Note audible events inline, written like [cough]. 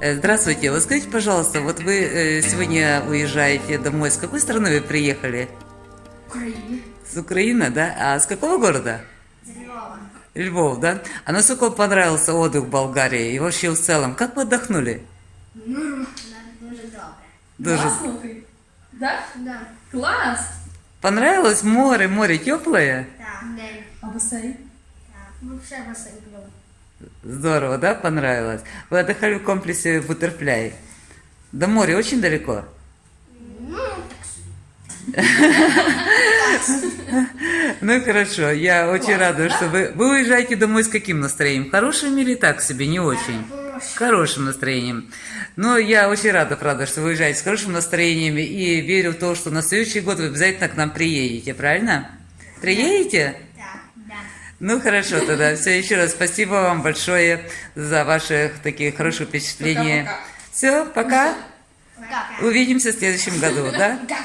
Э, Здравствуйте. Вот скажите, пожалуйста, вот вы э, сегодня уезжаете домой. С какой страны вы приехали? Украине. С Украины, да? А с какого города? Львов, да? А насколько вам понравился отдых в Болгарии и вообще в целом? Как вы отдохнули? Ну, дуже добре. Дуже. Класно ти? Да? Да. Клас! Понравилось море? Море теплое? День. А басейн? Так. Ну, все басейн було. Здорово, да? Понравилось? Вы отдыхали в комплексе Бутерфляй. До моря очень далеко? [laughs] Ну, хорошо, я очень рада, что вы... Вы уезжаете домой с каким настроением? Хорошим или так себе, не очень? хорошим настроением. Но я очень рада, правда, что вы уезжаете с хорошим настроением и верю в то, что на следующий год вы обязательно к нам приедете, правильно? Приедете? Да. Ну хорошо тогда. Все, еще раз спасибо вам большое за ваши такие хорошие впечатления. Все, пока. Пока. Увидимся в следующем году, да? Так.